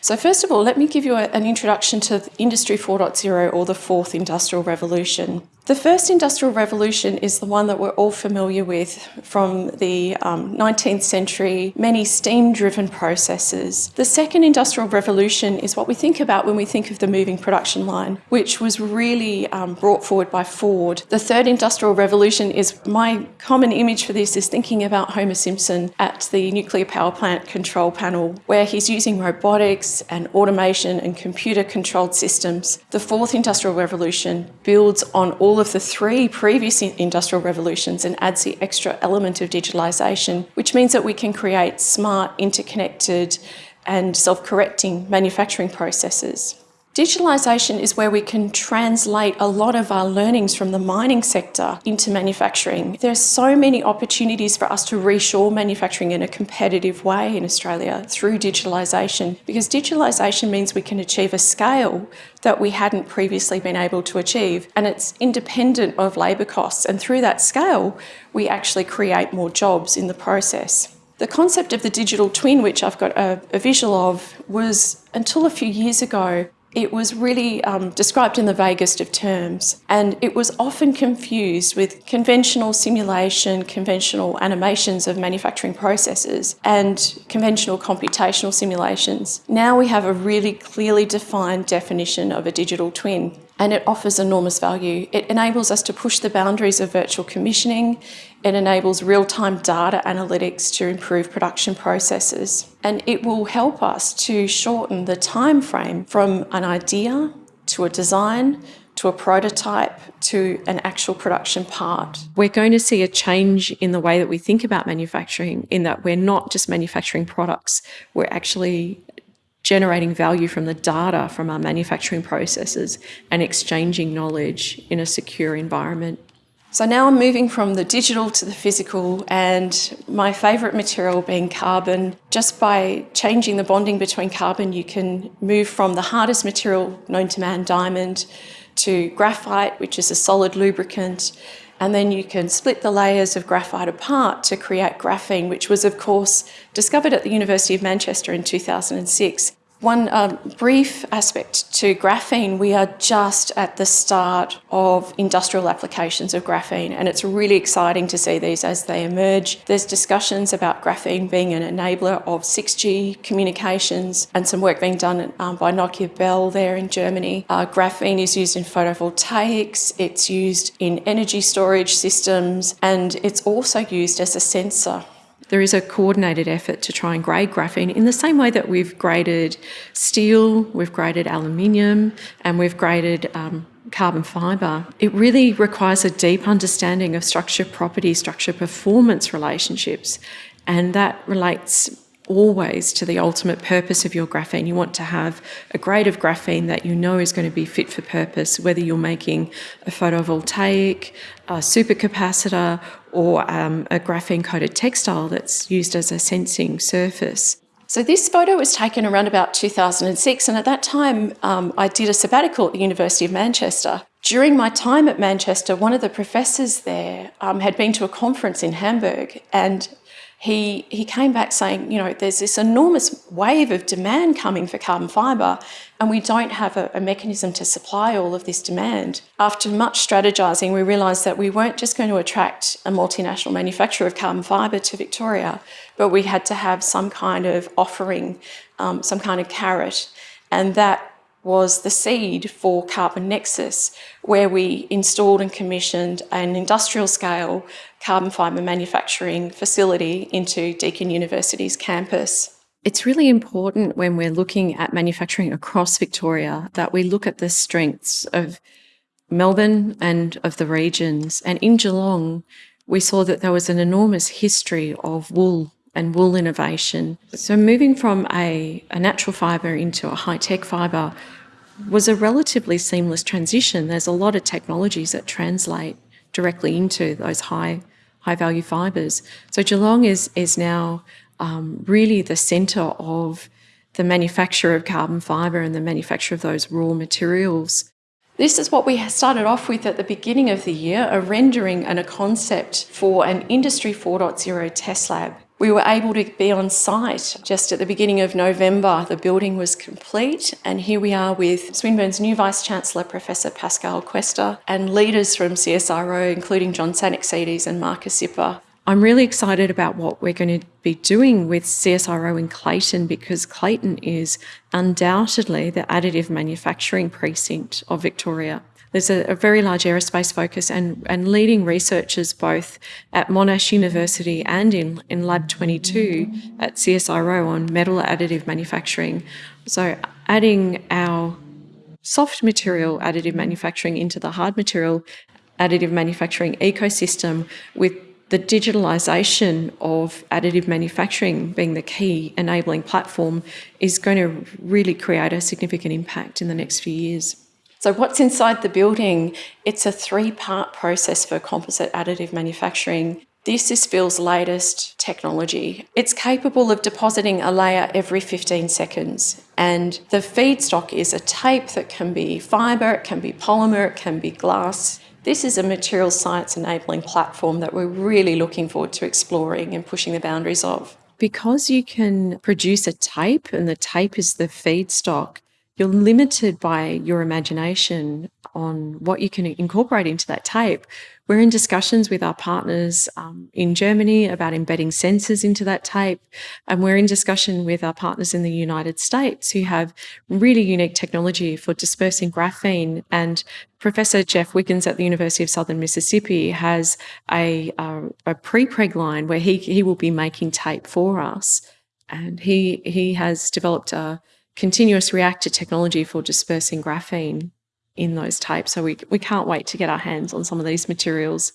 So first of all, let me give you a, an introduction to Industry 4.0 or the fourth industrial revolution. The first industrial revolution is the one that we're all familiar with from the um, 19th century, many steam-driven processes. The second industrial revolution is what we think about when we think of the moving production line, which was really um, brought forward by Ford. The third industrial revolution is my common image for this is thinking about Homer Simpson at the nuclear power plant control panel, where he's using robotics and automation and computer-controlled systems. The fourth industrial revolution builds on all all of the three previous industrial revolutions and adds the extra element of digitalisation, which means that we can create smart, interconnected and self-correcting manufacturing processes. Digitalisation is where we can translate a lot of our learnings from the mining sector into manufacturing. There are so many opportunities for us to reshore manufacturing in a competitive way in Australia through digitalisation because digitalisation means we can achieve a scale that we hadn't previously been able to achieve and it's independent of labour costs and through that scale we actually create more jobs in the process. The concept of the digital twin, which I've got a, a, visual of, was until a few years ago it was really um, described in the vaguest of terms and it was often confused with conventional simulation, conventional animations of manufacturing processes and conventional computational simulations. Now we have a really clearly defined definition of a digital twin and it offers enormous value. It enables us to push the boundaries of virtual commissioning. It enables real-time data analytics to improve production processes. And it will help us to shorten the time frame from an idea to a design to a prototype to an actual production part. We're going to see a change in the way that we think about manufacturing in that we're not just manufacturing products, we're actually generating value from the data from our manufacturing processes and exchanging knowledge in a secure environment. So now I'm moving from the digital to the physical and my favourite material being carbon. Just by changing the bonding between carbon you can move from the hardest material known to man, diamond, to graphite which is a solid lubricant and then you can split the layers of graphite apart to create graphene, which was of course discovered at the University of Manchester in 2006. One um, brief aspect to graphene, we are just at the start of industrial applications of graphene and it's really exciting to see these as they emerge. There's discussions about graphene being an enabler of 6G communications and some work being done um, by Nokia Bell there in Germany. Uh, graphene is used in photovoltaics, it's used in energy storage systems and it's also used as a sensor there is a coordinated effort to try and grade graphene in the same way that we've graded steel, we've graded aluminium, and we've graded um, carbon fibre. It really requires a deep understanding of structure property, structure performance relationships, and that relates always to the ultimate purpose of your graphene. You want to have a grade of graphene that you know is going to be fit for purpose, whether you're making a photovoltaic, a supercapacitor, or um, a graphene coated textile that's used as a sensing surface. So this photo was taken around about 2006 and at that time um, I did a sabbatical at the University of Manchester. During my time at Manchester, one of the professors there um, had been to a conference in Hamburg and he, he came back saying, you know, there's this enormous wave of demand coming for carbon fibre and we don't have a, a, mechanism to supply all of this demand. After much strategising, we realised that we weren't just going to attract a multinational manufacturer of carbon fibre to Victoria, but we had to have some kind of offering, um, some kind of carrot. And that was the seed for Carbon Nexus, where we installed and commissioned an industrial scale carbon fibre manufacturing facility into Deakin University's campus. It's really important when we're looking at manufacturing across Victoria that we look at the strengths of Melbourne and of the regions. And in Geelong, we saw that there was an enormous history of wool and wool innovation. So moving from a, a natural fibre into a high-tech fibre was a relatively seamless transition. There's a lot of technologies that translate directly into those high high value fibres. So Geelong is is now um, really the centre of the manufacture of carbon fibre and the manufacture of those raw materials. This is what we started off with at the beginning of the year, a rendering and a concept for an Industry 4.0 test lab. We were able to be on site just at the beginning of November. The building was complete, and here we are with Swinburne's new Vice Chancellor, Professor Pascale Quester, and leaders from CSIRO, including John Sanaxides and Marcus Zipper. I'm really excited about what we're going to be doing with CSIRO in Clayton because Clayton is undoubtedly the additive manufacturing precinct of Victoria. There's a, a, very large aerospace focus and, and leading researchers both at Monash University and in, in Lab 22 at CSIRO on metal additive manufacturing. So adding our soft material additive manufacturing into the hard material additive manufacturing ecosystem with the digitalisation of additive manufacturing being the key enabling platform is going to really create a significant impact in the next few years. So what's inside the building? It's a three-part process for composite additive manufacturing. This is Fill's latest technology. It's capable of depositing a layer every 15 seconds. And the feedstock is a tape that can be fibre, it can be polymer, it can be glass. This is a material science enabling platform that we're really looking forward to exploring and pushing the boundaries of. Because you can produce a tape and the tape is the feedstock, you're limited by your imagination on what you can incorporate into that tape. We're in discussions with our partners um, in Germany about embedding sensors into that tape. And we're in discussion with our partners in the United States who have really unique technology for dispersing graphene. And Professor Jeff Wiggins at the University of Southern Mississippi has a, a, a pre-preg line where he, he will be making tape for us. And he, he has developed a continuous reactor technology for dispersing graphene in those tapes. So we, we can't wait to get our hands on some of these materials.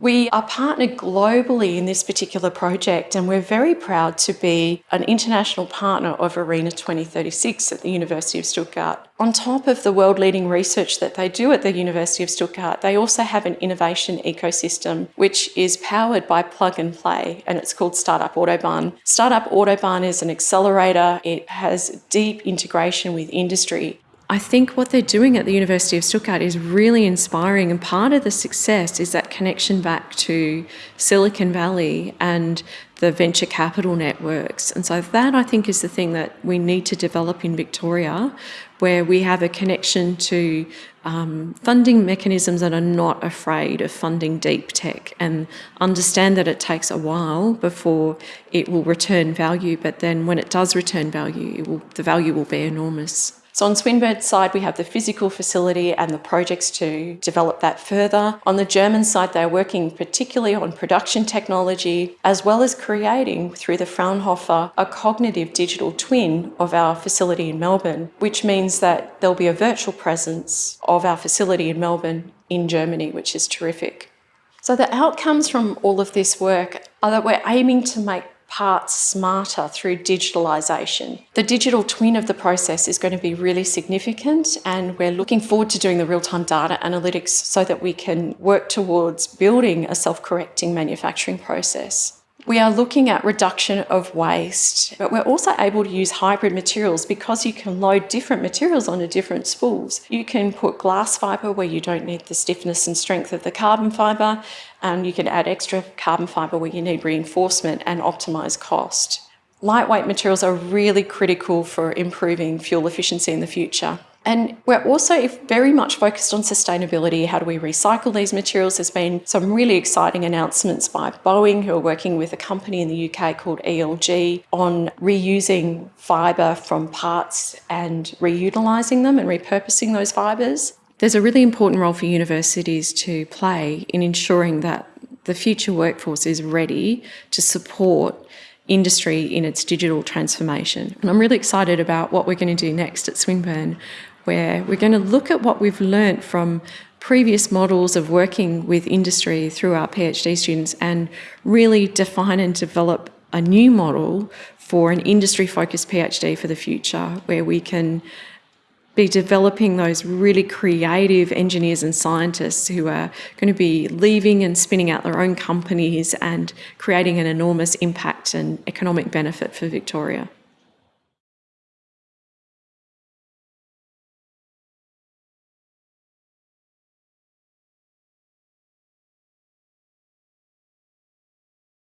We are partnered globally in this particular project and we're very proud to be an international partner of ARENA 2036 at the University of Stuttgart. On top of the world-leading research that they do at the University of Stuttgart, they also have an innovation ecosystem which is powered by plug and play and it's called Startup Autobahn. Startup Autobahn is an accelerator. It has deep integration with industry I think what they're doing at the University of Stuttgart is really inspiring and part of the success is that connection back to Silicon Valley and the venture capital networks. And so that I think is the thing that we need to develop in Victoria where we have a connection to um, funding mechanisms that are not afraid of funding deep tech and understand that it takes a while before it will return value, but then when it does return value, will, the value will be enormous. So on Swinburne's side, we have the physical facility and the projects to develop that further. On the German side, they're working particularly on production technology, as well as creating, through the Fraunhofer, a cognitive digital twin of our facility in Melbourne, which means that there'll be a virtual presence of our facility in Melbourne in Germany, which is terrific. So the outcomes from all of this work are that we're aiming to make parts smarter through digitalisation. The digital twin of the process is going to be really significant and we're looking forward to doing the real-time data analytics so that we can work towards building a self-correcting manufacturing process. We are looking at reduction of waste, but we're also able to use hybrid materials because you can load different materials onto different spools. You can put glass fibre where you don't need the stiffness and strength of the carbon fibre, and you can add extra carbon fibre where you need reinforcement and optimise cost. Lightweight materials are really critical for improving fuel efficiency in the future. And we're also very much focused on sustainability. How do we recycle these materials? There's been some really exciting announcements by Boeing, who are working with a company in the UK called ELG on reusing fibre from parts and reutilising them and repurposing those fibres. There's a really important role for universities to play in ensuring that the future workforce is ready to support industry in its digital transformation. And I'm really excited about what we're going to do next at Swinburne, where we're going to look at what we've learnt from previous models of working with industry through our PhD students and really define and develop a new model for an industry-focused PhD for the future, where we can be developing those really creative engineers and scientists who are going to be leaving and spinning out their own companies and creating an enormous impact and economic benefit for Victoria.